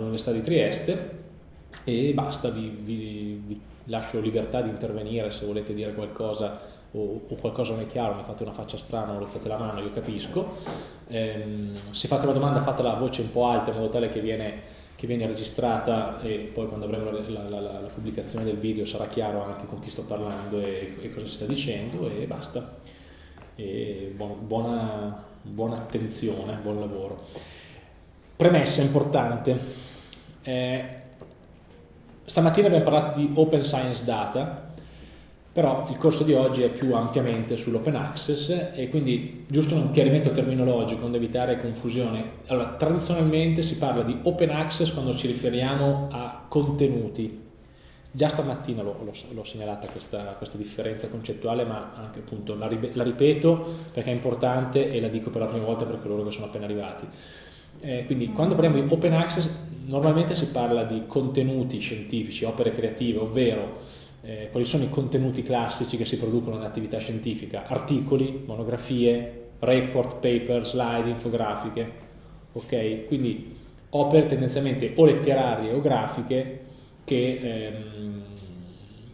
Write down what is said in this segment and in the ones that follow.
all'Università di Trieste e basta, vi, vi, vi, lascio libertà di intervenire se volete dire qualcosa o, o, qualcosa non è chiaro, mi fate una faccia strana o alzate la mano, io capisco. Ehm, se fate una domanda fatela a voce un po' alta in modo tale che viene che viene registrata e poi quando avremo la, la, la, la, pubblicazione del video sarà chiaro anche con chi sto parlando e, e cosa si sta dicendo e basta. E buona, buona, buona attenzione, buon lavoro. Premessa importante. Eh, stamattina abbiamo parlato di Open Science Data però il corso di oggi è più ampiamente sull'open access e quindi giusto un chiarimento terminologico per evitare confusione. Allora, tradizionalmente si parla di open access quando ci riferiamo a contenuti. Già stamattina l'ho segnalata questa, questa, differenza concettuale, ma anche appunto la, la, ripeto perché è importante e la dico per la prima volta per coloro che sono appena arrivati. Eh, quindi quando parliamo di open access normalmente si parla di contenuti scientifici, opere creative, ovvero eh, quali sono i contenuti classici che si producono nell'attività scientifica, articoli, monografie, report, paper, slide, infografiche, ok? Quindi opere tendenzialmente o letterarie o grafiche che, ehm,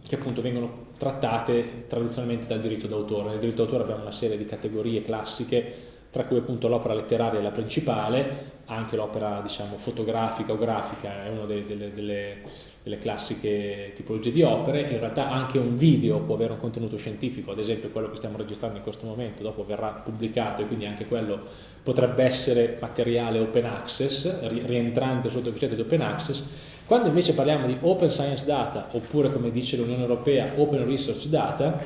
che appunto vengono trattate tradizionalmente dal diritto d'autore. Nel diritto d'autore abbiamo una serie di categorie classiche tra cui appunto l'opera letteraria è la principale, anche l'opera diciamo, fotografica o grafica è una delle, delle, delle, delle, classiche tipologie di opere, in realtà anche un video può avere un contenuto scientifico, ad esempio quello che stiamo registrando in questo momento, dopo verrà pubblicato e quindi anche quello potrebbe essere materiale open access, rientrante sotto il concetto di open access, quando invece parliamo di open science data, oppure come dice l'Unione Europea, open research data,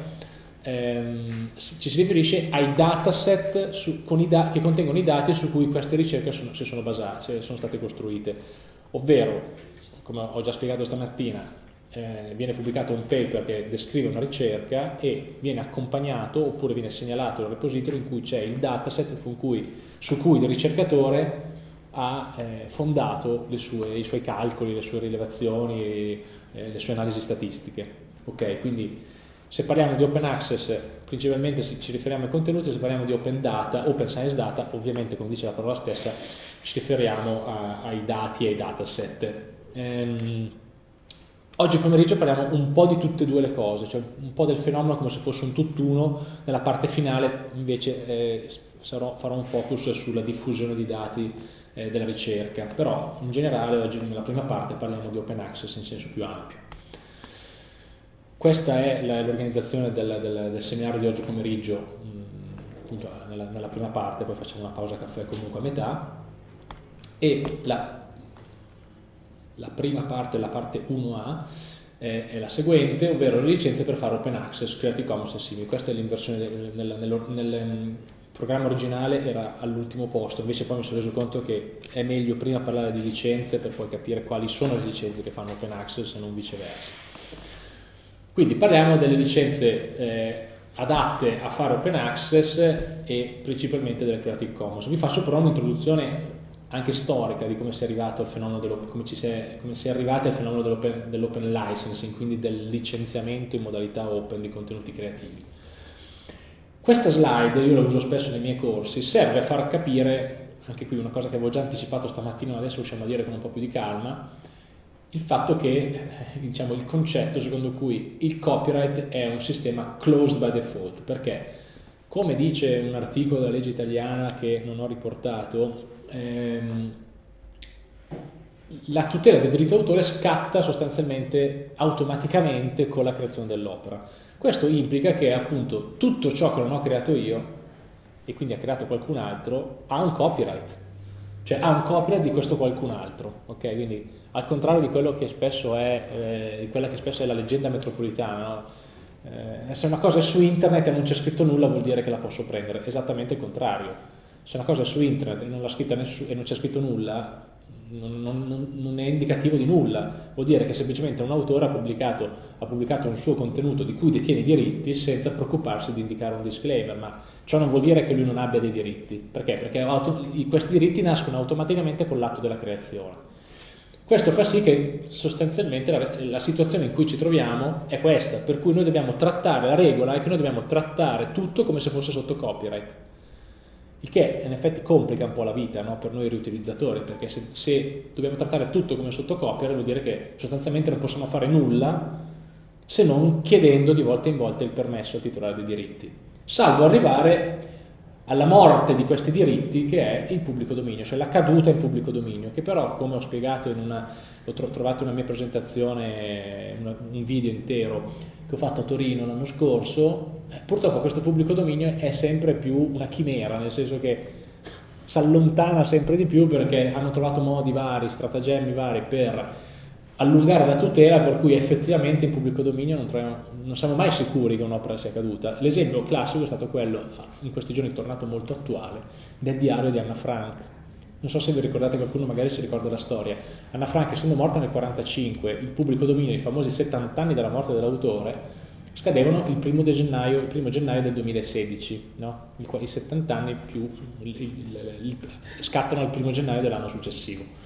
ehm, ci si riferisce ai dataset su, da che contengono i dati su cui queste ricerche sono, si sono basate, sono state costruite. Ovvero, come ho già spiegato stamattina, eh, viene pubblicato un paper che descrive una ricerca e viene accompagnato oppure viene segnalato nel repository in cui c'è il dataset cui, su cui il ricercatore ha eh, fondato sue, i suoi calcoli, le sue rilevazioni, eh, le sue analisi statistiche. Ok, quindi se parliamo di open access, principalmente ci riferiamo ai contenuti, se parliamo di open data, open science data, ovviamente come dice la parola stessa, ci riferiamo a, ai dati e ai dataset. Ehm, oggi pomeriggio parliamo un po' di tutte e due le cose, cioè un po' del fenomeno come se fosse un tutt'uno, nella parte finale invece eh, sarò, farò un focus sulla diffusione di dati eh, della ricerca, però in generale oggi nella prima parte parliamo di open access in senso più ampio. Questa è l'organizzazione del, del, del, seminario di oggi pomeriggio, mm, appunto nella, nella, prima parte, poi facciamo una pausa caffè comunque a metà, e la, la prima parte, la parte 1A, è, è, la seguente, ovvero le licenze per fare open access, Creative Commons e simili. Questa è l'inversione nel, nel, nel, nel mm, programma originale era all'ultimo posto, invece poi mi sono reso conto che è meglio prima parlare di licenze per poi capire quali sono le licenze che fanno open access e non viceversa. Quindi parliamo delle licenze eh, adatte a fare open access e principalmente delle Creative Commons. Vi faccio però un'introduzione anche storica di come si è arrivato al fenomeno dell'open, dell licensing, quindi del licenziamento in modalità open di contenuti creativi. Questa slide, io la uso spesso nei miei corsi, serve a far capire, anche qui una cosa che avevo già anticipato stamattina, ma adesso riusciamo a dire con un po' più di calma, il fatto che, eh, diciamo, il concetto secondo cui il copyright è un sistema closed by default, perché come dice un articolo della legge italiana che non ho riportato, ehm, la tutela del diritto d'autore scatta sostanzialmente automaticamente con la creazione dell'opera. Questo implica che appunto tutto ciò che non ho creato io e quindi ha creato qualcun altro ha un copyright, cioè ha un copyright di questo qualcun altro, ok? Quindi al contrario di, quello che spesso è, eh, di quella che spesso è la leggenda metropolitana, no? eh, se una cosa è su internet e non c'è scritto nulla vuol dire che la posso prendere, esattamente il contrario. Se una cosa è su internet e non, e non c'è scritto nulla, non, non, non, è indicativo di nulla, vuol dire che semplicemente un autore ha pubblicato, ha pubblicato, un suo contenuto di cui detiene i diritti senza preoccuparsi di indicare un disclaimer, ma ciò non vuol dire che lui non abbia dei diritti, perché? Perché questi diritti nascono automaticamente con l'atto della creazione. Questo fa sì che sostanzialmente la, la, situazione in cui ci troviamo è questa, per cui noi dobbiamo trattare, la regola è che noi dobbiamo trattare tutto come se fosse sotto copyright. il che in effetti complica un po' la vita no? per noi riutilizzatori, perché se, se, dobbiamo trattare tutto come sottocopia vuol dire che sostanzialmente non possiamo fare nulla se non chiedendo di volta in volta il permesso al titolare dei diritti, salvo arrivare alla morte di questi diritti che è il pubblico dominio, cioè la caduta in pubblico dominio, che però come ho spiegato in una, ho trovato una mia presentazione, un video intero che ho fatto a Torino l'anno scorso, eh, purtroppo questo pubblico dominio è sempre più una chimera, nel senso che si allontana sempre di più perché hanno trovato modi vari, stratagemmi vari per allungare la tutela per cui effettivamente in pubblico dominio non, troviamo, non siamo mai sicuri che un'opera sia caduta. L'esempio classico è stato quello, in questi giorni tornato molto attuale, del diario di Anna Frank. Non so se vi ricordate, qualcuno magari si ricorda la storia. Anna Frank, essendo morta nel 1945, il pubblico dominio, i famosi 70 anni dalla morte dell'autore, scadevano il primo, gennaio, il primo gennaio del 2016, no? I, I 70 anni più il, il, il, scattano il primo gennaio dell'anno successivo.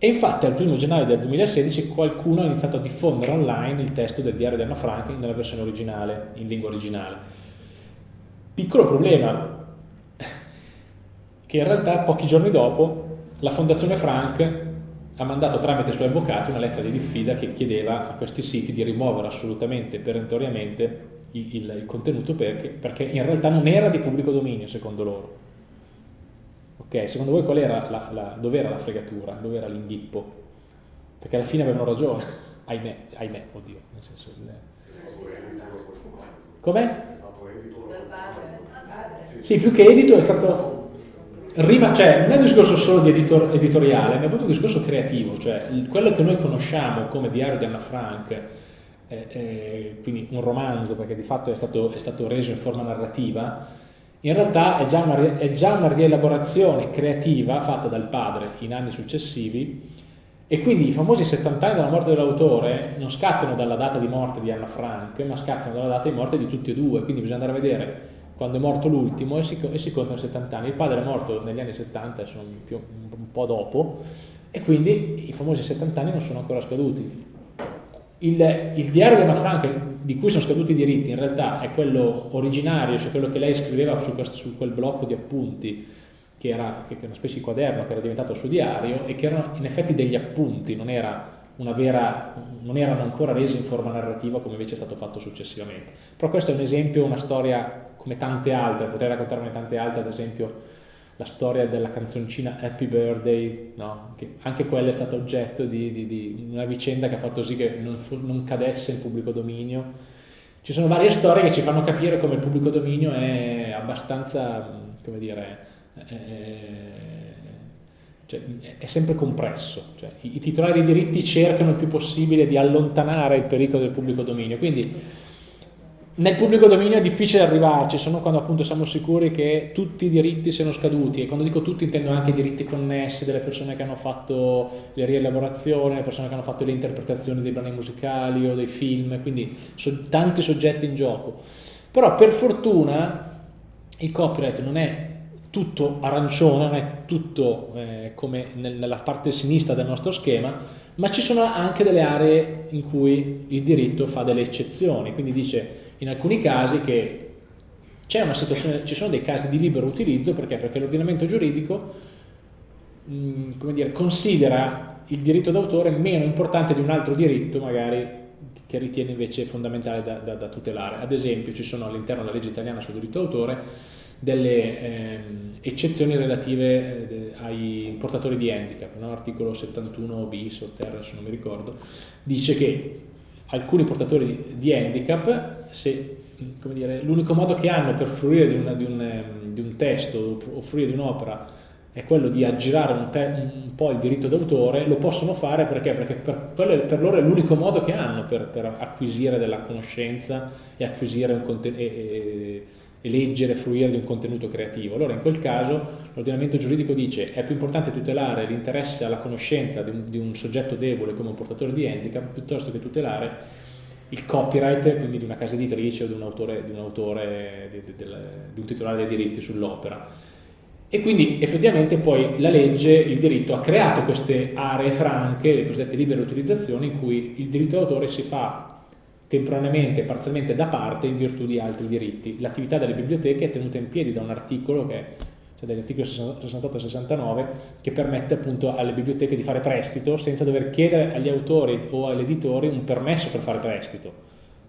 E infatti al 1 gennaio del 2016 qualcuno ha iniziato a diffondere online il testo del diario di Anna Frank nella versione originale, in lingua originale. Piccolo problema, che in realtà pochi giorni dopo la Fondazione Frank ha mandato tramite i suoi avvocati una lettera di diffida che chiedeva a questi siti di rimuovere assolutamente, perentoriamente, il, il, il contenuto perché, perché in realtà non era di pubblico dominio secondo loro Ok, secondo voi qual era la, la, dove era la fregatura, dove era l'inghippo? Perché alla fine avevano ragione, ahimè, ahimè, oddio, nel senso... Il... Com'è? Sì, più che edito è stato... Rima, cioè, non è un discorso solo di editor, editoriale, ma è proprio un discorso creativo, cioè quello che noi conosciamo come diario di Anna Frank, eh, eh, quindi un romanzo, perché di fatto è stato, è stato reso in forma narrativa, in realtà è già, una, è già una rielaborazione creativa fatta dal padre in anni successivi e quindi i famosi 70 anni dalla morte dell'autore non scattano dalla data di morte di Anna Frank, ma scattano dalla data di morte di tutti e due, quindi bisogna andare a vedere quando è morto l'ultimo e e si contano 70 anni. Il padre è morto negli anni 70, sono più, un po' dopo, e quindi i famosi 70 anni non sono ancora scaduti. Il, il, diario di Anna Frank, di cui sono scaduti i diritti, in realtà è quello originario, cioè quello che lei scriveva su, questo, su quel blocco di appunti, che era, che era, una specie di quaderno che era diventato il suo diario, e che erano in effetti degli appunti, non, era vera, non erano ancora resi in forma narrativa come invece è stato fatto successivamente. Però questo è un esempio, una storia come tante altre, potrei raccontarne tante altre, ad esempio la storia della canzoncina Happy Birthday, no? che anche quella è stata oggetto di, di, di, una vicenda che ha fatto sì che non, fu, non, cadesse in pubblico dominio. Ci sono varie storie che ci fanno capire come il pubblico dominio è abbastanza, come dire, è, cioè, è sempre compresso. Cioè, i, I titolari dei diritti cercano il più possibile di allontanare il pericolo del pubblico dominio. Quindi nel pubblico dominio è difficile arrivarci, sono quando appunto siamo sicuri che tutti i diritti siano scaduti e quando dico tutti intendo anche i diritti connessi delle persone che hanno fatto le rielaborazioni, le persone che hanno fatto le interpretazioni dei brani musicali o dei film, quindi so, tanti soggetti in gioco. Però per fortuna il copyright non è tutto arancione, non è tutto eh, come nella parte sinistra del nostro schema, ma ci sono anche delle aree in cui il diritto fa delle eccezioni, quindi dice in alcuni casi che ci sono dei casi di libero utilizzo perché? Perché l'ordinamento giuridico mh, mm, dire, considera il diritto d'autore meno importante di un altro diritto magari che ritiene invece fondamentale da, da, da tutelare. Ad esempio ci sono all'interno della legge italiana sul diritto d'autore delle eh, eccezioni relative eh, ai portatori di handicap, no? articolo 71 bis o terra se non mi ricordo, dice che alcuni portatori di handicap l'unico modo che hanno per fruire di, una, di, un, di un, testo o fruire di un'opera è quello di aggirare un, un po' il diritto d'autore, lo possono fare perché? Perché per, per, loro è l'unico modo che hanno per, per, acquisire della conoscenza e acquisire un contenuto. E, e leggere, fruire di un contenuto creativo. Allora in quel caso l'ordinamento giuridico dice è più importante tutelare l'interesse alla conoscenza di un, di un, soggetto debole come un portatore di handicap piuttosto che tutelare il copyright, quindi di una casa editrice o di un autore, di un, autore, di, di, di un titolare dei diritti sull'opera. E quindi effettivamente poi la legge, il diritto ha creato queste aree franche, le cosiddette libere utilizzazioni, in cui il diritto d'autore si fa temporaneamente, parzialmente da parte in virtù di altri diritti. L'attività delle biblioteche è tenuta in piedi da un articolo che cioè dagli articoli 68 e 69, che permette appunto alle biblioteche di fare prestito senza dover chiedere agli autori o agli editori un permesso per fare prestito.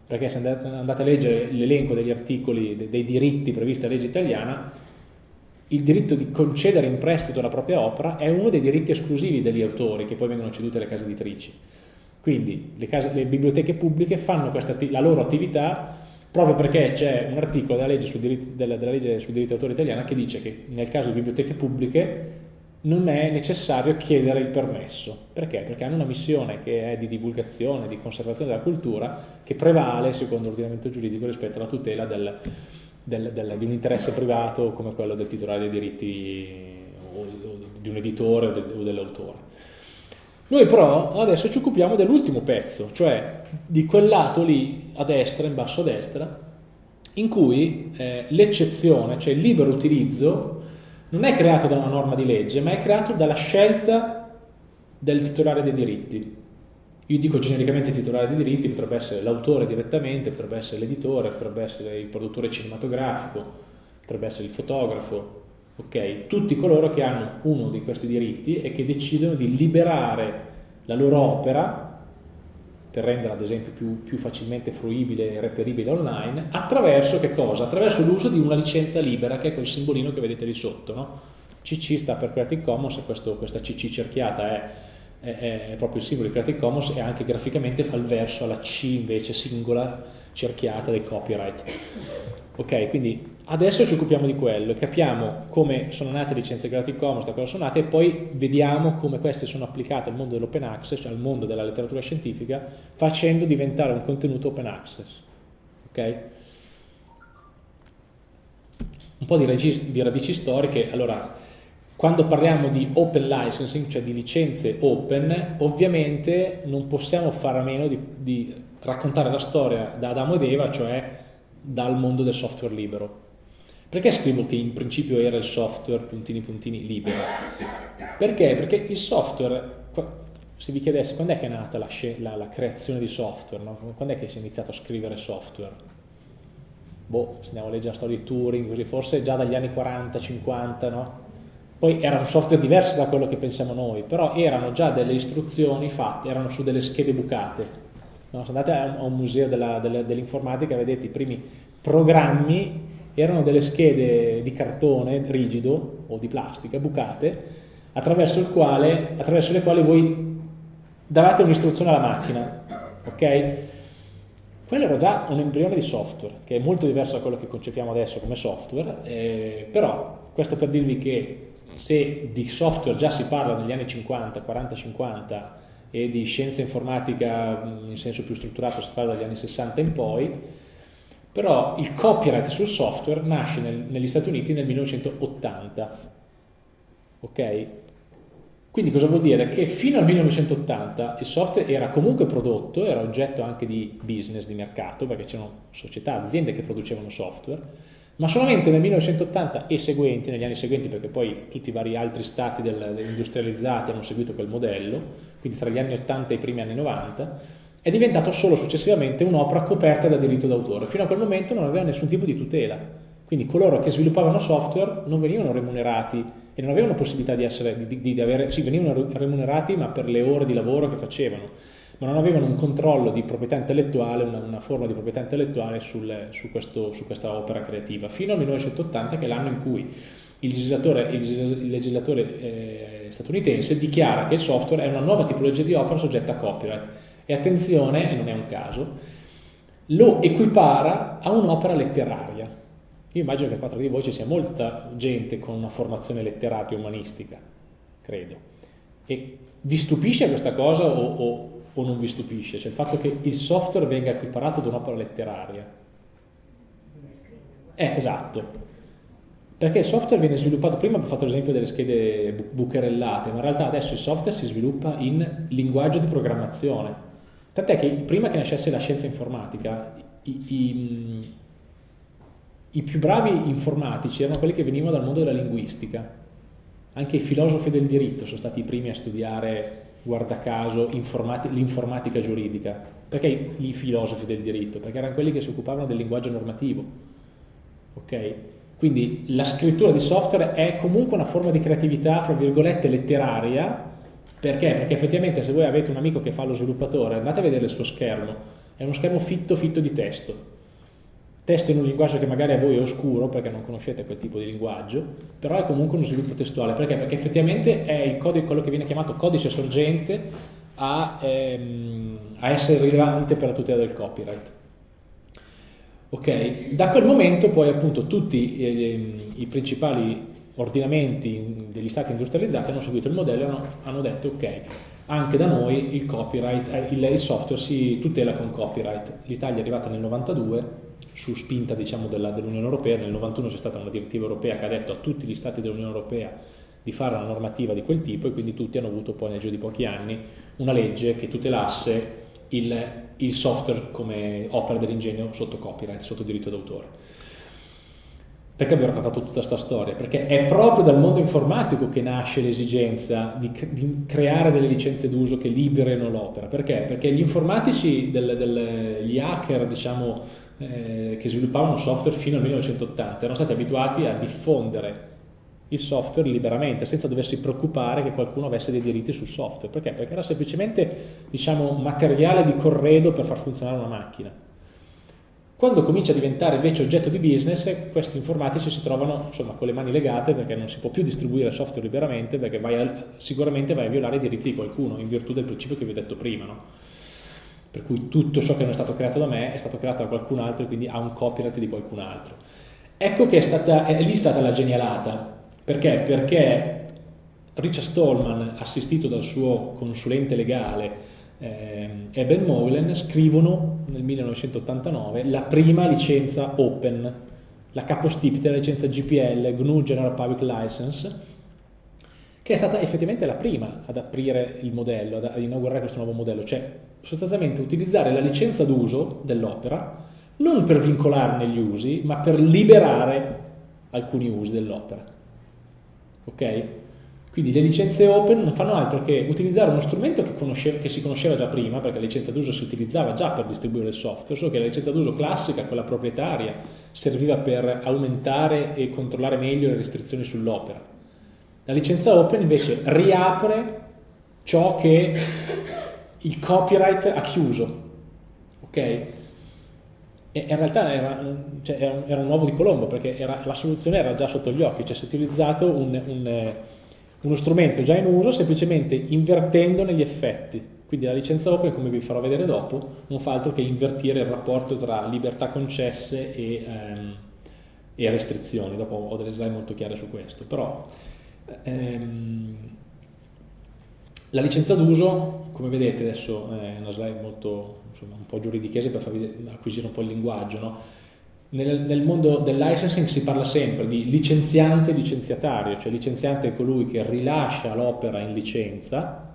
Perché se andate a leggere l'elenco degli articoli, dei diritti previsti dalla legge italiana, il diritto di concedere in prestito la propria opera è uno dei diritti esclusivi degli autori che poi vengono ceduti alle case editrici. Quindi le, case, le biblioteche pubbliche fanno questa, la loro attività proprio perché c'è un articolo della legge, sul diritto, della, della legge sul diritto d'autore italiana che dice che nel caso di biblioteche pubbliche non è necessario chiedere il permesso. Perché? Perché hanno una missione che è di divulgazione, di conservazione della cultura, che prevale secondo l'ordinamento giuridico rispetto alla tutela del, del, del, di un interesse privato come quello del titolare dei diritti o, o di un editore o, o dell'autore. Noi però adesso ci occupiamo dell'ultimo pezzo, cioè di quel lato lì a destra, in basso a destra, in cui eh, l'eccezione, cioè il libero utilizzo, non è creato da una norma di legge, ma è creato dalla scelta del titolare dei diritti. Io dico genericamente titolare dei diritti, potrebbe essere l'autore direttamente, potrebbe essere l'editore, potrebbe essere il produttore cinematografico, potrebbe essere il fotografo, okay? tutti coloro che hanno uno di questi diritti e che decidono di liberare la loro opera per renderla ad esempio più, più facilmente fruibile e reperibile online, attraverso che cosa? Attraverso l'uso di una licenza libera che è quel simbolino che vedete lì sotto. No? CC sta per Creative Commons e questo, questa CC cerchiata è, è, è, proprio il simbolo di Creative Commons e anche graficamente fa il verso alla C invece singola cerchiata dei copyright. Ok, quindi Adesso ci occupiamo di quello e capiamo come sono nate le licenze Creative Commons, da cosa sono nate e poi vediamo come queste sono applicate al mondo dell'open access, cioè al mondo della letteratura scientifica, facendo diventare un contenuto open access. Ok? Un po' di, di radici storiche, allora, quando parliamo di open licensing, cioè di licenze open, ovviamente non possiamo fare a meno di, di raccontare la storia da Adamo ed Eva, cioè dal mondo del software libero. Perché scrivo che in principio era il software puntini puntini libero? Perché? Perché il software, se vi chiedesse quando è che è nata la, la, la creazione di software, no? quando è che si è iniziato a scrivere software? Boh, se andiamo a leggere la storia di Turing, così, forse già dagli anni 40, 50, no? Poi era un software diverso da quello che pensiamo noi, però erano già delle istruzioni fatte, erano su delle schede bucate. No? Se andate a un museo dell'informatica vedete i primi programmi erano delle schede di cartone rigido o di plastica bucate attraverso, quale, attraverso le quali voi davate un'istruzione alla macchina ok? quello era già un embrione di software che è molto diverso da quello che concepiamo adesso come software eh, però questo per dirvi che se di software già si parla negli anni 50, 40, 50 e di scienza informatica in senso più strutturato si parla dagli anni 60 in poi però il copyright sul software nasce nel, negli Stati Uniti nel 1980, ok? Quindi cosa vuol dire? Che fino al 1980 il software era comunque prodotto, era oggetto anche di business, di mercato, perché c'erano società, aziende che producevano software, ma solamente nel 1980 e seguenti, negli anni seguenti, perché poi tutti i vari altri stati del, industrializzati hanno seguito quel modello, quindi tra gli anni 80 e i primi anni 90, è diventato solo successivamente un'opera coperta da diritto d'autore. Fino a quel momento non aveva nessun tipo di tutela. Quindi coloro che sviluppavano software non venivano remunerati e non avevano possibilità di essere, di, di, di avere, sì, venivano remunerati ma per le ore di lavoro che facevano, ma non avevano un controllo di proprietà intellettuale, una, una forma di proprietà intellettuale sul, su, questo, su, questa opera creativa, fino al 1980 che è l'anno in cui il legislatore, il legislatore eh, statunitense dichiara che il software è una nuova tipologia di opera soggetta a copyright e attenzione, e non è un caso, lo equipara a un'opera letteraria. Io immagino che qua tra di voi ci sia molta gente con una formazione letteraria umanistica, credo. E vi stupisce questa cosa o, o, o non vi stupisce? Cioè il fatto che il software venga equiparato ad un'opera letteraria. Eh, esatto. Perché il software viene sviluppato, prima ho fatto l'esempio delle schede bucherellate, ma in realtà adesso il software si sviluppa in linguaggio di programmazione Tant'è che prima che nascesse la scienza informatica, i, i, i, più bravi informatici erano quelli che venivano dal mondo della linguistica. Anche i filosofi del diritto sono stati i primi a studiare, guarda caso, l'informatica giuridica. Perché i filosofi del diritto? Perché erano quelli che si occupavano del linguaggio normativo. Ok? Quindi la scrittura di software è comunque una forma di creatività, fra virgolette, letteraria, perché? Perché effettivamente se voi avete un amico che fa lo sviluppatore, andate a vedere il suo schermo, è uno schermo fitto fitto di testo. Testo in un linguaggio che magari a voi è oscuro perché non conoscete quel tipo di linguaggio, però è comunque uno sviluppo testuale. Perché? Perché effettivamente è il codice, quello che viene chiamato codice sorgente a, ehm, a essere rilevante per la tutela del copyright. Ok, da quel momento poi appunto tutti eh, i principali ordinamenti degli stati industrializzati hanno seguito il modello e hanno, hanno detto ok, anche da noi il copyright, eh, il, il, software si tutela con copyright. L'Italia è arrivata nel 92 su spinta diciamo, dell'Unione Europea, nel 91 c'è stata una direttiva europea che ha detto a tutti gli stati dell'Unione Europea di fare una normativa di quel tipo e quindi tutti hanno avuto poi nel giro di pochi anni una legge che tutelasse il, il software come opera dell'ingegno sotto copyright, sotto diritto d'autore. Perché vi ho raccontato tutta questa storia? Perché è proprio dal mondo informatico che nasce l'esigenza di, di, creare delle licenze d'uso che liberino l'opera. Perché? Perché gli informatici, del, del, gli hacker, diciamo, eh, che sviluppavano software fino al 1980 erano stati abituati a diffondere il software liberamente, senza doversi preoccupare che qualcuno avesse dei diritti sul software. Perché? Perché era semplicemente diciamo, materiale di corredo per far funzionare una macchina. Quando comincia a diventare invece oggetto di business, questi informatici si trovano insomma, con le mani legate perché non si può più distribuire software liberamente perché vai a, sicuramente vai a violare i diritti di qualcuno in virtù del principio che vi ho detto prima. No? Per cui tutto ciò che non è stato creato da me è stato creato da qualcun altro e quindi ha un copyright di qualcun altro. Ecco che è, stata, è lì stata la genialata perché? Perché Richard Stallman, assistito dal suo consulente legale eh, Eben Moylan, scrivono nel 1989 la prima licenza open, la capostipite della licenza GPL, GNU General Public License, che è stata effettivamente la prima ad aprire il modello, ad inaugurare questo nuovo modello, cioè sostanzialmente utilizzare la licenza d'uso dell'opera non per vincolarne gli usi, ma per liberare alcuni usi dell'opera ok? Quindi le licenze open non fanno altro che utilizzare uno strumento che, che si conosceva già prima, perché la licenza d'uso si utilizzava già per distribuire il software, solo che la licenza d'uso classica, quella proprietaria, serviva per aumentare e controllare meglio le restrizioni sull'opera. La licenza open invece riapre ciò che il copyright ha chiuso, ok? E in realtà era, cioè, era, un uovo di Colombo perché era, la soluzione era già sotto gli occhi, cioè si è utilizzato un, un, uno strumento già in uso semplicemente invertendone gli effetti. Quindi la licenza open, come vi farò vedere dopo, non fa altro che invertire il rapporto tra libertà concesse e, ehm, e restrizioni. Dopo ho delle slide molto chiare su questo. Però ehm, la licenza d'uso, come vedete adesso è una slide molto insomma, un po' giuridichese per farvi acquisire un po' il linguaggio, no? Nel, nel, mondo del licensing si parla sempre di licenziante e licenziatario, cioè licenziante è colui che rilascia l'opera in licenza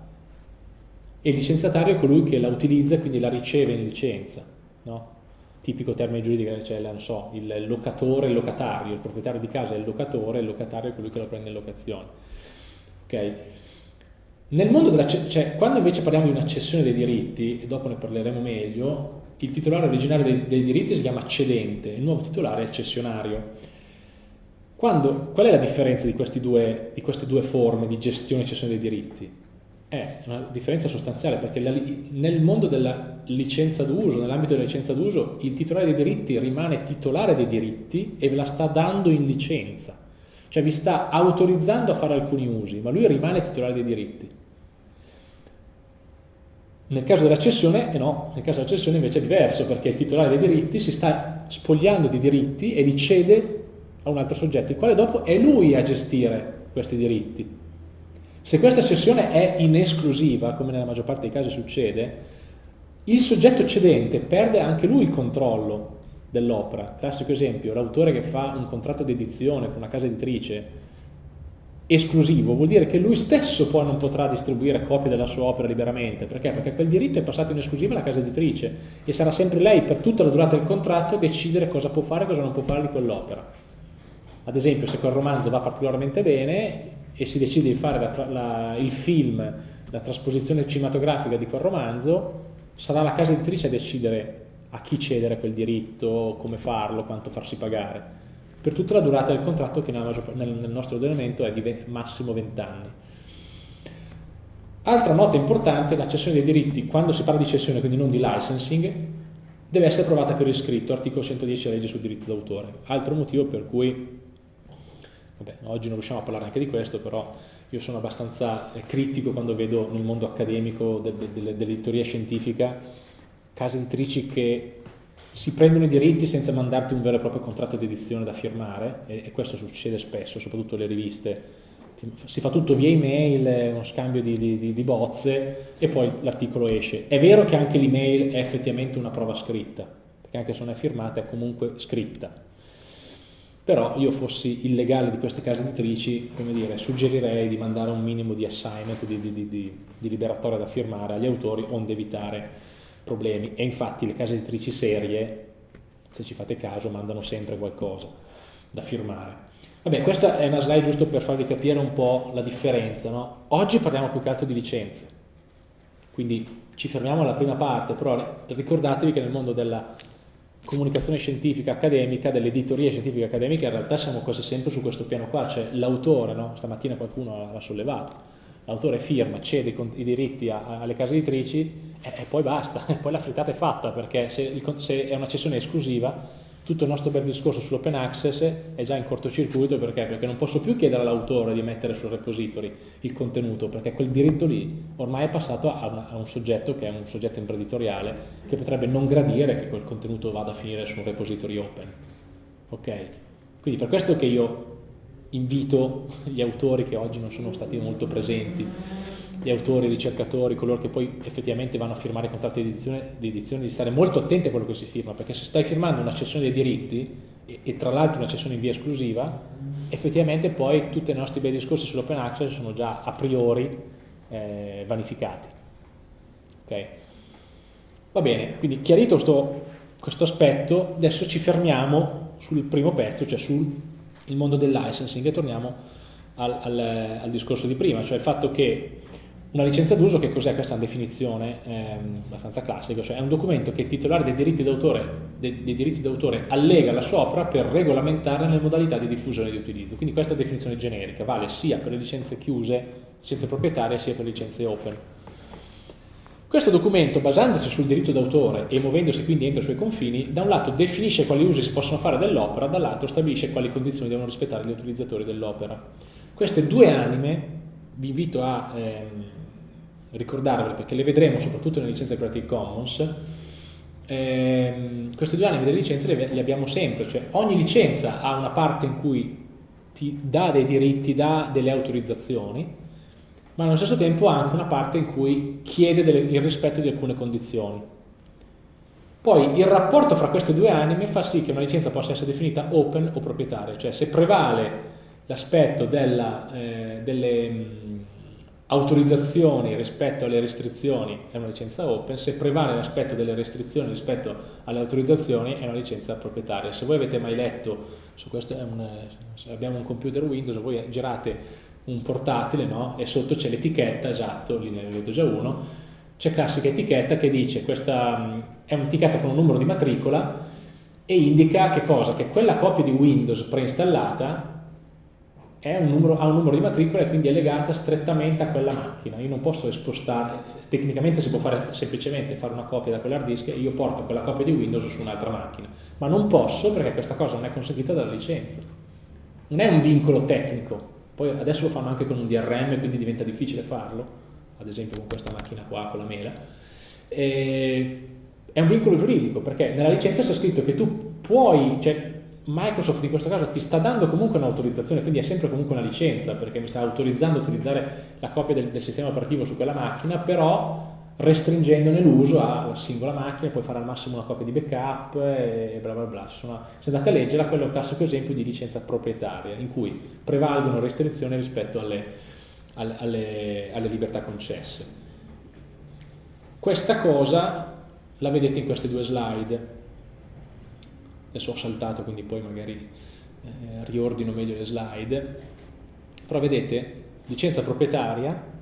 e licenziatario è colui che la utilizza e quindi la riceve in licenza. No? Tipico termine giuridico, cioè non so, il locatore e il locatario, il proprietario di casa è il locatore, il locatario è colui che lo prende in locazione. Okay? Nel mondo della, cioè, quando invece parliamo di una cessione dei diritti, e dopo ne parleremo meglio, il titolare originario dei, dei diritti si chiama cedente, il nuovo titolare è il cessionario. Quando, qual è la differenza di, due, di, queste due forme di gestione e cessione dei diritti? È una differenza sostanziale perché la, nel mondo della licenza d'uso, nell'ambito della licenza d'uso, il titolare dei diritti rimane titolare dei diritti e ve la sta dando in licenza cioè vi sta autorizzando a fare alcuni usi, ma lui rimane titolare dei diritti. Nel caso della cessione, eh no, nel caso della cessione invece è diverso, perché il titolare dei diritti si sta spogliando di diritti e li cede a un altro soggetto, il quale dopo è lui a gestire questi diritti. Se questa cessione è in esclusiva, come nella maggior parte dei casi succede, il soggetto cedente perde anche lui il controllo dell'opera. Classico esempio, l'autore che fa un contratto di edizione con una casa editrice esclusivo vuol dire che lui stesso poi non potrà distribuire copie della sua opera liberamente. Perché? Perché quel diritto è passato in esclusiva alla casa editrice e sarà sempre lei per tutta la durata del contratto a decidere cosa può fare e cosa non può fare di quell'opera. Ad esempio, se quel romanzo va particolarmente bene e si decide di fare la, la, il film, la trasposizione cinematografica di quel romanzo, sarà la casa editrice a decidere a chi cedere quel diritto, come farlo, quanto farsi pagare. Per tutta la durata del contratto che nel nostro ordinamento è di massimo 20 anni. Altra nota importante, la cessione dei diritti, quando si parla di cessione, quindi non di licensing, deve essere approvata per iscritto, articolo 110 legge sul diritto d'autore. Altro motivo per cui, vabbè, oggi non riusciamo a parlare anche di questo, però io sono abbastanza eh, critico quando vedo nel mondo accademico dell'editoria scientifica case editrici che si prendono i diritti senza mandarti un vero e proprio contratto di edizione da firmare, e, questo succede spesso, soprattutto le riviste, si fa tutto via email, uno scambio di, di, di bozze e poi l'articolo esce. È vero che anche l'email è effettivamente una prova scritta, perché anche se non è firmata è comunque scritta. Però io fossi illegale di queste case editrici, come dire, suggerirei di mandare un minimo di assignment, di, di liberatoria da firmare agli autori, onde evitare problemi. E infatti le case editrici serie, se ci fate caso, mandano sempre qualcosa da firmare. Vabbè, questa è una slide giusto per farvi capire un po' la differenza. No? Oggi parliamo più che altro di licenze, quindi ci fermiamo alla prima parte, però ricordatevi che nel mondo della comunicazione scientifica accademica, dell'editoria scientifica accademica, in realtà siamo quasi sempre su questo piano qua, cioè l'autore, no? stamattina qualcuno l'ha sollevato, l'autore firma, cede i diritti alle case editrici e, poi basta, e poi la frittata è fatta, perché se, se è una cessione esclusiva tutto il nostro bel discorso sull'open access è già in cortocircuito perché? perché non posso più chiedere all'autore di mettere sul repository il contenuto perché quel diritto lì ormai è passato a, una, a, un soggetto che è un soggetto imprenditoriale che potrebbe non gradire che quel contenuto vada a finire su un repository open ok? quindi per questo che io invito gli autori che oggi non sono stati molto presenti gli autori, i ricercatori, coloro che poi effettivamente vanno a firmare i contratti di edizione, di edizione, di stare molto attenti a quello che si firma, perché se stai firmando una cessione dei diritti, e, e tra l'altro una cessione in via esclusiva, effettivamente poi tutti i nostri bei discorsi sull'open access sono già a priori eh, vanificati. Okay? Va bene, quindi chiarito questo, questo aspetto, adesso ci fermiamo sul primo pezzo, cioè sul mondo del licensing e torniamo al, al, al discorso di prima, cioè il fatto che una licenza d'uso, che cos'è questa definizione ehm, abbastanza classica? Cioè è un documento che il titolare dei diritti d'autore, allega alla sua opera per regolamentare le modalità di diffusione e di utilizzo. Quindi questa definizione generica vale sia per le licenze chiuse, licenze proprietarie, sia per le licenze open. Questo documento, basandosi sul diritto d'autore e muovendosi quindi entro i suoi confini, da un lato definisce quali usi si possono fare dell'opera, dall'altro stabilisce quali condizioni devono rispettare gli utilizzatori dell'opera. Queste due anime vi invito a ehm, ricordarvele perché le vedremo soprattutto nelle licenze Creative Commons, ehm, queste due anime delle licenze le, le, abbiamo sempre, cioè ogni licenza ha una parte in cui ti dà dei diritti, dà delle autorizzazioni, ma allo stesso tempo ha anche una parte in cui chiede delle, il rispetto di alcune condizioni. Poi il rapporto fra queste due anime fa sì che una licenza possa essere definita open o proprietaria, cioè se prevale l'aspetto eh, delle mh, autorizzazioni rispetto alle restrizioni è una licenza open, se prevale l'aspetto delle restrizioni rispetto alle autorizzazioni è una licenza proprietaria. Se voi avete mai letto, su questo un, abbiamo un computer Windows, voi girate un portatile no? e sotto c'è l'etichetta, esatto, lì ne vedo già uno, c'è classica etichetta che dice questa è un'etichetta con un numero di matricola e indica che cosa? Che quella copia di Windows preinstallata un numero, ha un numero di matricola e quindi è legata strettamente a quella macchina. Io non posso spostare, tecnicamente si può fare semplicemente fare una copia da quell'hard disk e io porto quella copia di Windows su un'altra macchina, ma non posso perché questa cosa non è consentita dalla licenza. Non è un vincolo tecnico, poi adesso lo fanno anche con un DRM quindi diventa difficile farlo, ad esempio con questa macchina qua, con la mela. E è un vincolo giuridico perché nella licenza c'è scritto che tu puoi, cioè Microsoft in questo caso ti sta dando comunque un'autorizzazione, quindi è sempre comunque una licenza, perché mi sta autorizzando a utilizzare la copia del, del sistema operativo su quella macchina, però restringendone l'uso alla singola macchina, puoi fare al massimo una copia di backup e bla bla bla. Sono, se andate a leggerla, quello è un classico esempio di licenza proprietaria, in cui prevalgono restrizioni rispetto alle, alle, alle, alle libertà concesse. Questa cosa la vedete in queste due slide adesso ho saltato quindi poi magari eh, riordino meglio le slide, però vedete licenza proprietaria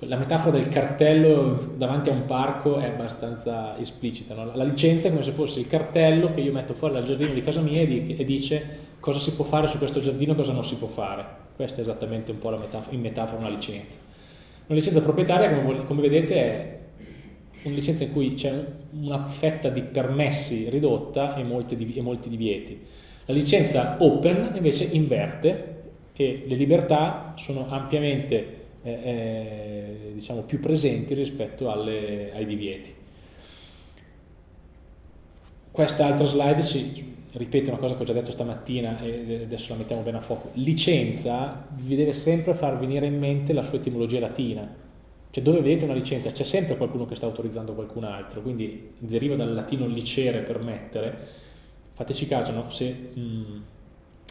la metafora del cartello davanti a un parco è abbastanza esplicita. No? La licenza è come se fosse il cartello che io metto fuori dal giardino di casa mia e, dice cosa si può fare su questo giardino e cosa non si può fare. Questa è esattamente un po' la metafora, in metafora una licenza. Una licenza proprietaria, come, come vedete, è una licenza in cui c'è una fetta di permessi ridotta e, e molti divieti. La licenza open invece inverte e le libertà sono ampiamente eh, diciamo, più presenti rispetto alle, ai divieti. Questa altra slide si ripete una cosa che ho già detto stamattina e adesso la mettiamo bene a fuoco. Licenza vi deve sempre far venire in mente la sua etimologia latina. Cioè dove vedete una licenza c'è sempre qualcuno che sta autorizzando qualcun altro, quindi deriva dal latino licere, permettere. Fateci caso, no? se mh,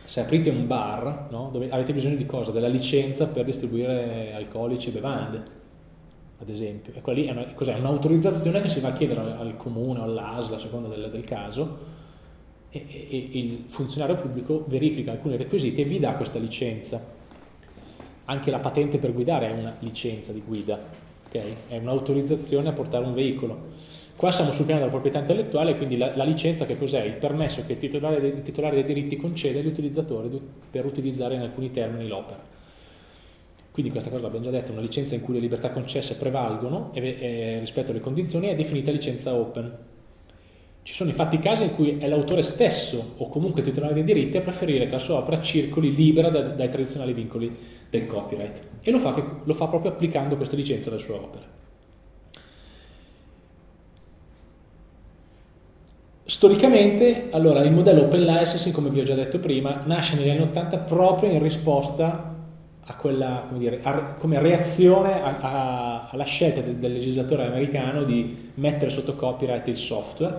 se aprite un bar, no, dove avete bisogno di cosa? Della licenza per distribuire alcolici e bevande, ad esempio. E quella lì è un'autorizzazione che si va a chiedere al comune o all'ASL, a seconda del, del caso, e, e, e, il funzionario pubblico verifica alcuni requisiti e vi dà questa licenza. Anche la patente per guidare è una licenza di guida, okay? è un'autorizzazione a portare un veicolo. Qua siamo sul piano della proprietà intellettuale, quindi la, la licenza che cos'è? Il permesso che il titolare, il titolare, dei diritti concede agli utilizzatori per utilizzare in alcuni termini l'opera. Quindi questa cosa l'abbiamo già detto, una licenza in cui le libertà concesse prevalgono e, e, rispetto alle condizioni è definita licenza open. Ci sono infatti casi in cui è l'autore stesso o comunque il titolare dei diritti a preferire che la sua opera circoli libera da, dai tradizionali vincoli del copyright e lo fa, che, lo fa proprio applicando questa licenza alle sue opere. Storicamente, allora, il modello open licensing, come vi ho già detto prima, nasce negli anni 80 proprio in risposta a quella, come, dire, a, come reazione a, a, alla scelta del, del, legislatore americano di mettere sotto copyright il software.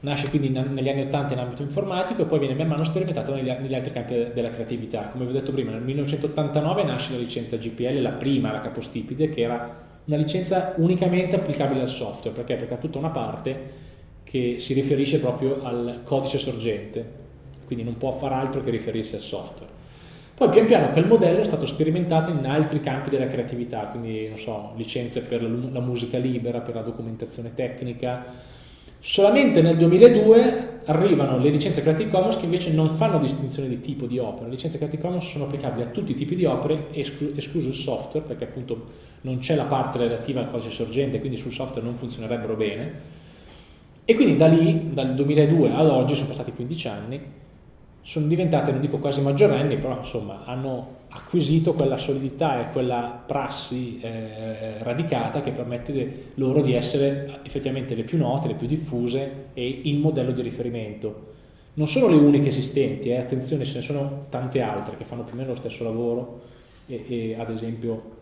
Nasce quindi in, negli anni 80 in ambito informatico e poi viene man mano sperimentato negli, negli, altri campi della creatività. Come vi ho detto prima, nel 1989 nasce la licenza GPL, la prima, la capostipite, che era una licenza unicamente applicabile al software. Perché? Perché ha tutta una parte che si riferisce proprio al codice sorgente, quindi non può fare altro che riferirsi al software. Poi pian piano quel modello è stato sperimentato in altri campi della creatività, quindi non so, licenze per la musica libera, per la documentazione tecnica. Solamente nel 2002 arrivano le licenze Creative Commons che invece non fanno distinzione di tipo di opera. Le licenze Creative Commons sono applicabili a tutti i tipi di opere, esclu escluso il software, perché appunto non c'è la parte relativa al codice sorgente, quindi sul software non funzionerebbero bene e quindi da lì, dal 2002 ad oggi, sono passati 15 anni, sono diventate, non dico quasi maggiorenni, però insomma hanno acquisito quella solidità e quella prassi eh, radicata che permette loro di essere effettivamente le più note, le più diffuse e il modello di riferimento. Non sono le uniche esistenti, eh, attenzione, ce ne sono tante altre che fanno più o meno lo stesso lavoro e, e ad esempio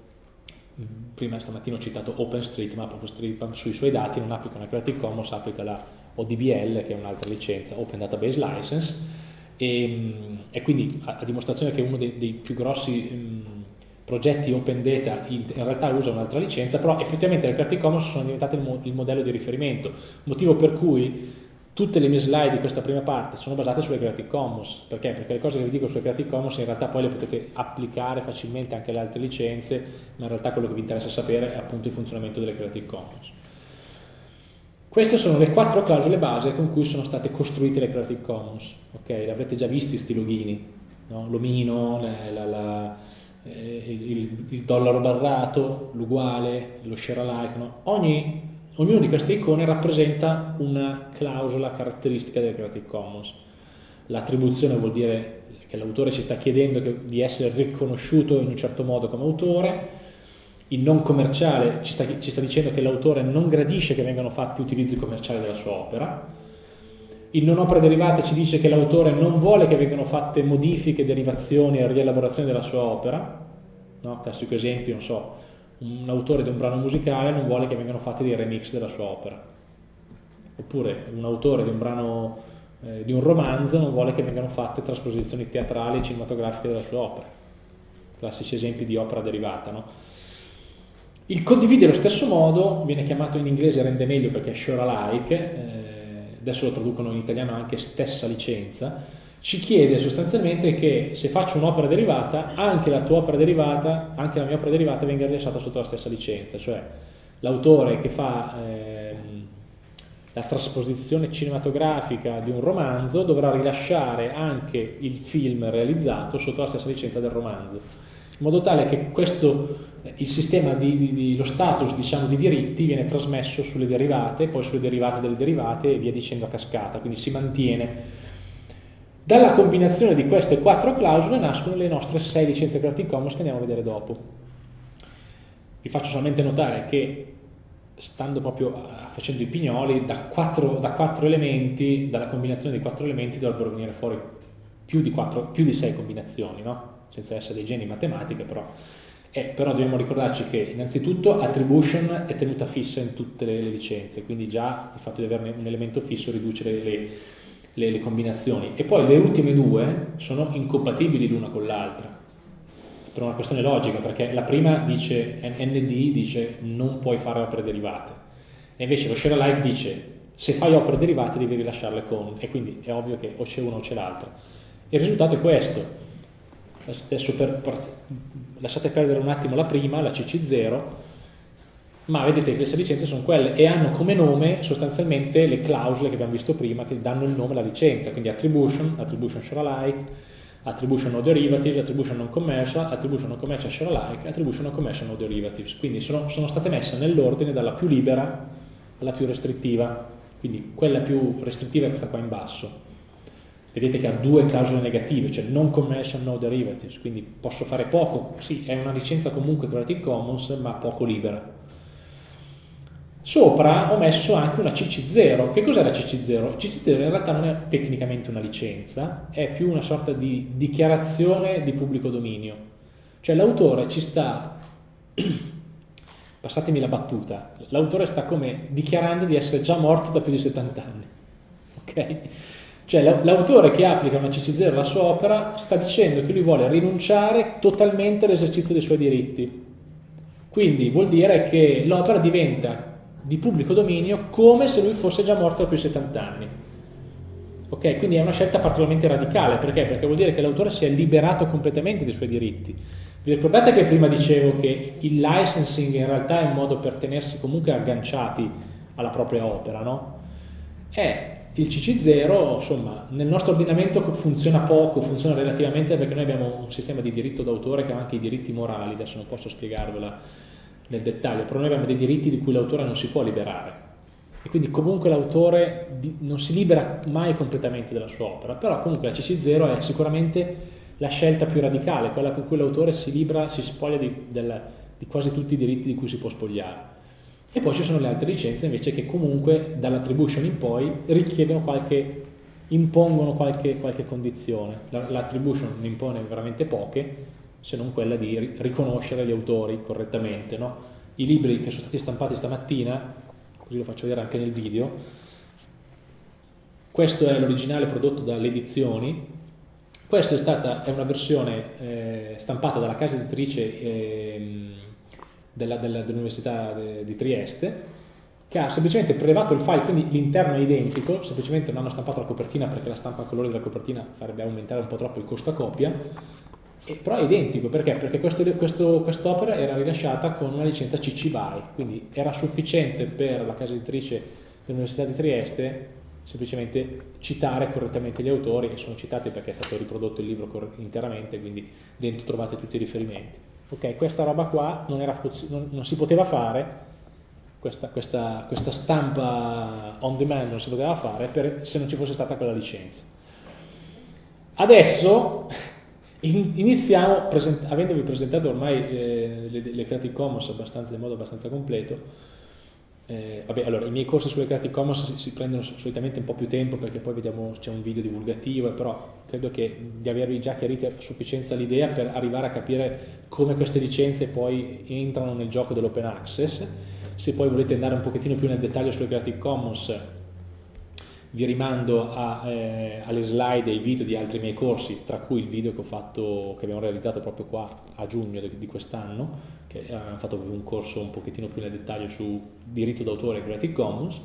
prima stamattina ho citato OpenStreetMap, OpenStreetMap sui suoi dati non applica una Creative Commons, applica la ODBL che è un'altra licenza, Open Database License. E, e, quindi a, a, dimostrazione che uno dei, dei più grossi mh, progetti Open Data in, in realtà usa un'altra licenza, però effettivamente le Creative Commons sono diventate il, mo, il modello di riferimento, motivo per cui tutte le mie slide di questa prima parte sono basate sulle Creative Commons, perché? Perché le cose che vi dico sulle Creative Commons in realtà poi le potete applicare facilmente anche alle altre licenze, ma in realtà quello che vi interessa sapere è appunto il funzionamento delle Creative Commons. Queste sono le quattro clausole base con cui sono state costruite le Creative Commons, ok? Le avrete già visti questi logini, no? l'omino, eh, il, il, dollaro barrato, l'uguale, lo share alike, no? Ogni Ognuna di queste icone rappresenta una clausola caratteristica delle Creative Commons. L'attribuzione vuol dire che l'autore ci sta chiedendo di essere riconosciuto in un certo modo come autore, il non commerciale ci sta, ci sta dicendo che l'autore non gradisce che vengano fatti utilizzi commerciali della sua opera, il non opera derivate ci dice che l'autore non vuole che vengano fatte modifiche, derivazioni e rielaborazioni della sua opera, no? classico esempio, non so, un autore di un brano musicale non vuole che vengano fatti dei remix della sua opera. Oppure un autore di un brano, eh, di un romanzo non vuole che vengano fatte trasposizioni teatrali e cinematografiche della sua opera. Classici esempi di opera derivata, no? Il condividere allo stesso modo viene chiamato in inglese rende meglio perché è share alike, eh, adesso lo traducono in italiano anche stessa licenza, ci chiede sostanzialmente che se faccio un'opera derivata, anche la tua opera derivata, anche la mia opera derivata venga rilasciata sotto la stessa licenza, cioè l'autore che fa ehm, la trasposizione cinematografica di un romanzo dovrà rilasciare anche il film realizzato sotto la stessa licenza del romanzo, in modo tale che questo, il sistema di, di, di lo status diciamo, di diritti viene trasmesso sulle derivate, poi sulle derivate delle derivate e via dicendo a cascata, quindi si mantiene dalla combinazione di queste quattro clausole nascono le nostre sei licenze Creative Commons che andiamo a vedere dopo. Vi faccio solamente notare che stando proprio facendo i pignoli, da quattro, da quattro elementi, dalla combinazione di quattro elementi dovrebbero venire fuori più di, quattro, più di sei combinazioni, no? senza essere dei geni in matematica, però. Eh, però dobbiamo ricordarci che innanzitutto attribution è tenuta fissa in tutte le, licenze, quindi già il fatto di averne un elemento fisso riduce le, le le, le combinazioni. E poi le ultime due sono incompatibili l'una con l'altra. Per una questione logica perché la prima dice ND dice non puoi fare opere derivate e invece lo share alike dice se fai opere derivate devi rilasciarle con e quindi è ovvio che o c'è una o c'è l'altra. Il risultato è questo. Adesso per, per, lasciate perdere un attimo la prima la CC0 ma vedete che sei licenze sono quelle e hanno come nome sostanzialmente le clausole che abbiamo visto prima che danno il nome alla licenza, quindi attribution, attribution share alike, attribution no derivative, attribution non commercial, attribution non commercial share alike, attribution non commercial no derivatives, quindi sono, sono state messe nell'ordine dalla più libera alla più restrittiva, quindi quella più restrittiva è questa qua in basso. Vedete che ha due clausole negative, cioè non commercial no derivatives, quindi posso fare poco, sì, è una licenza comunque Creative Commons, ma poco libera Sopra ho messo anche una CC0. Che cos'è la CC0? CC0 in realtà non è tecnicamente una licenza, è più una sorta di dichiarazione di pubblico dominio. Cioè l'autore ci sta, passatemi la battuta, l'autore sta come dichiarando di essere già morto da più di 70 anni. Ok? Cioè l'autore che applica una CC0 alla sua opera sta dicendo che lui vuole rinunciare totalmente all'esercizio dei suoi diritti. Quindi vuol dire che l'opera diventa di pubblico dominio come se lui fosse già morto da più di 70 anni. Ok, quindi è una scelta particolarmente radicale, perché? Perché vuol dire che l'autore si è liberato completamente dei suoi diritti. Vi ricordate che prima dicevo che il licensing in realtà è un modo per tenersi comunque agganciati alla propria opera, no? E il CC0, insomma, nel nostro ordinamento funziona poco, funziona relativamente perché noi abbiamo un sistema di diritto d'autore che ha anche i diritti morali, adesso non posso spiegarvela nel dettaglio, però noi abbiamo dei diritti di cui l'autore non si può liberare e quindi comunque l'autore non si libera mai completamente della sua opera, però comunque la CC0 è sicuramente la scelta più radicale, quella con cui l'autore si libera, si spoglia di, del, di quasi tutti i diritti di cui si può spogliare. E poi ci sono le altre licenze invece che comunque dall'attribution in poi richiedono qualche, impongono qualche, qualche condizione. L'attribution ne impone veramente poche, se non quella di riconoscere gli autori correttamente. No? I libri che sono stati stampati stamattina, così lo faccio vedere anche nel video, questo è l'originale prodotto dalle edizioni, questa è, stata, è una versione eh, stampata dalla casa editrice eh, dell'Università dell di Trieste, che ha semplicemente prelevato il file, quindi l'interno è identico, semplicemente non hanno stampato la copertina perché la stampa a colori della copertina farebbe aumentare un po' troppo il costo a copia, e, però è identico, perché? Perché quest'opera questo, quest era rilasciata con una licenza CC BY, quindi era sufficiente per la casa editrice dell'Università di Trieste semplicemente citare correttamente gli autori, e sono citati perché è stato riprodotto il libro interamente, quindi dentro trovate tutti i riferimenti. Ok, questa roba qua non, era, non, non si poteva fare, questa, questa, questa, stampa on demand non si poteva fare per, se non ci fosse stata quella licenza. Adesso iniziamo, present avendovi presentato ormai eh, le, le, Creative Commons in modo abbastanza completo, eh, vabbè, allora, i miei corsi sulle Creative Commons si, si, prendono solitamente un po' più tempo perché poi vediamo c'è un video divulgativo, però credo che di avervi già chiarito a sufficienza l'idea per arrivare a capire come queste licenze poi entrano nel gioco dell'open access. Se poi volete andare un pochettino più nel dettaglio sulle Creative Commons, vi rimando a, eh, alle slide e ai video di altri miei corsi, tra cui il video che, ho fatto, che abbiamo realizzato proprio qua a giugno di, quest'anno, che abbiamo fatto un corso un pochettino più nel dettaglio su diritto d'autore e Creative Commons.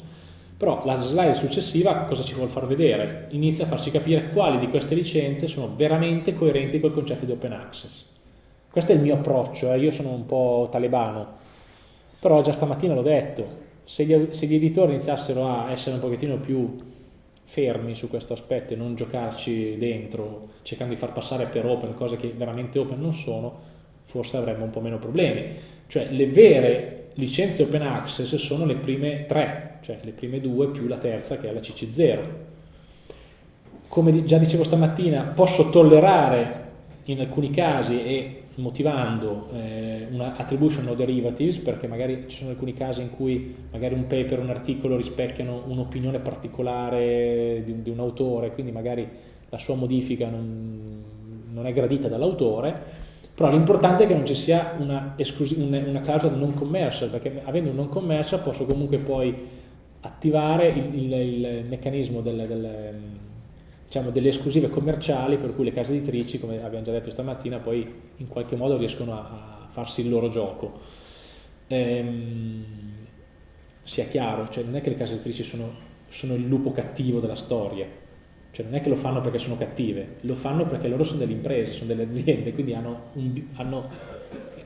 Però la slide successiva cosa ci vuole far vedere? Inizia a farci capire quali di queste licenze sono veramente coerenti col concetto di open access. Questo è il mio approccio, eh? io sono un po' talebano, però già stamattina l'ho detto, se gli, se gli editori iniziassero a essere un pochettino più fermi su questo aspetto e non giocarci dentro, cercando di far passare per open cose che veramente open non sono, forse avremmo un po' meno problemi. Cioè le vere licenze open access sono le prime tre, cioè le prime due più la terza che è la CC0. Come già dicevo stamattina, posso tollerare in alcuni casi e motivando eh, una attribution no derivatives perché magari ci sono alcuni casi in cui magari un paper, un articolo rispecchiano un'opinione particolare di, di, un autore, quindi magari la sua modifica non, non è gradita dall'autore, però l'importante è che non ci sia una, una, clausola non commercial, perché avendo un non commercial posso comunque poi attivare il, il, il meccanismo del, del diciamo, delle esclusive commerciali per cui le case editrici, come abbiamo già detto stamattina, poi in qualche modo riescono a, a farsi il loro gioco. Ehm, sia chiaro, cioè non è che le case editrici sono, sono, il lupo cattivo della storia, cioè non è che lo fanno perché sono cattive, lo fanno perché loro sono delle imprese, sono delle aziende, quindi hanno, un, hanno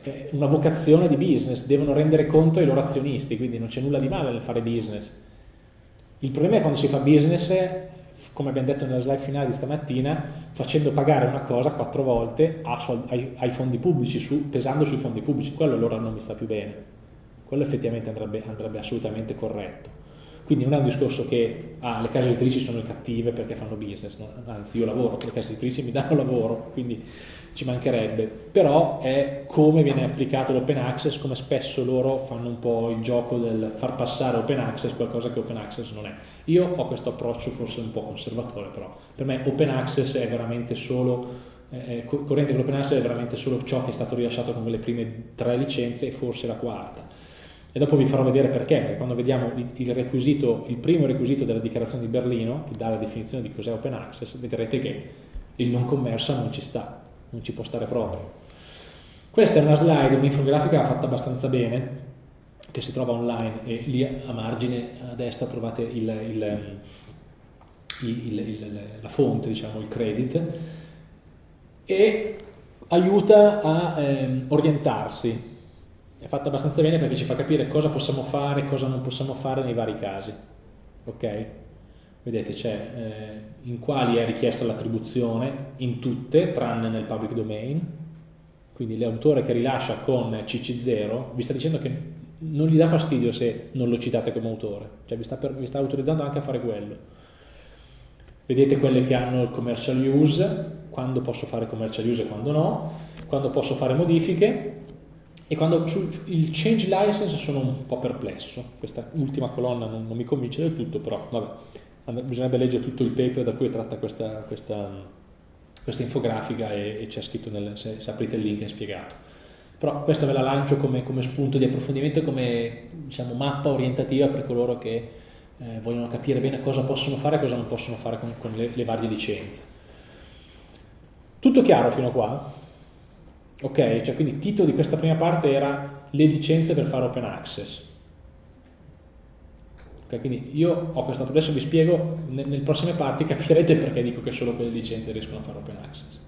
eh, una vocazione di business, devono rendere conto ai loro azionisti, quindi non c'è nulla di male nel fare business. Il problema è quando si fa business come abbiamo detto nella slide finale di stamattina, facendo pagare una cosa quattro volte ai, ai, fondi pubblici, su, pesando sui fondi pubblici, quello allora non mi sta più bene, quello effettivamente andrebbe, andrebbe assolutamente corretto. Quindi non è un discorso che ah, le case editrici sono cattive perché fanno business, no? anzi io lavoro, le case editrici mi danno lavoro, quindi ci mancherebbe, però è come viene applicato l'open access, come spesso loro fanno un po' il gioco del far passare open access qualcosa che open access non è. Io ho questo approccio forse un po' conservatore, però per me open access è veramente solo, eh, corrente con l'open access è veramente solo ciò che è stato rilasciato come le prime tre licenze e forse la quarta. E dopo vi farò vedere perché, perché quando vediamo il, requisito, il primo requisito della dichiarazione di Berlino, che dà la definizione di cos'è open access, vedrete che il non commercial non ci sta non ci può stare proprio. Questa è una slide, un'infografica fatta abbastanza bene, che si trova online e lì a margine a destra trovate il, il, il, la fonte, diciamo, il credit, e aiuta a eh, orientarsi. È fatta abbastanza bene perché ci fa capire cosa possiamo fare cosa non possiamo fare nei vari casi. Ok? Vedete c'è eh, in quali è richiesta l'attribuzione, in tutte, tranne nel public domain, quindi l'autore che rilascia con CC0 vi sta dicendo che non gli dà fastidio se non lo citate come autore, cioè vi sta, per, vi sta autorizzando anche a fare quello. Vedete quelle che hanno il commercial use, quando posso fare commercial use e quando no, quando posso fare modifiche, e quando sul il change license sono un po' perplesso, questa ultima colonna non, non mi convince del tutto, però vabbè bisognerebbe leggere tutto il paper da cui è tratta questa, questa, questa infografica e, e c'è scritto, nel, se, se, aprite il link è spiegato. Però questa ve la lancio come, come spunto di approfondimento, come diciamo, mappa orientativa per coloro che eh, vogliono capire bene cosa possono fare e cosa non possono fare con, con le, le varie licenze. Tutto chiaro fino a qua? Ok, cioè quindi il titolo di questa prima parte era le licenze per fare open access. Okay, quindi io ho questo, adesso vi spiego, nelle prossime parti capirete perché dico che solo quelle licenze riescono a fare open access.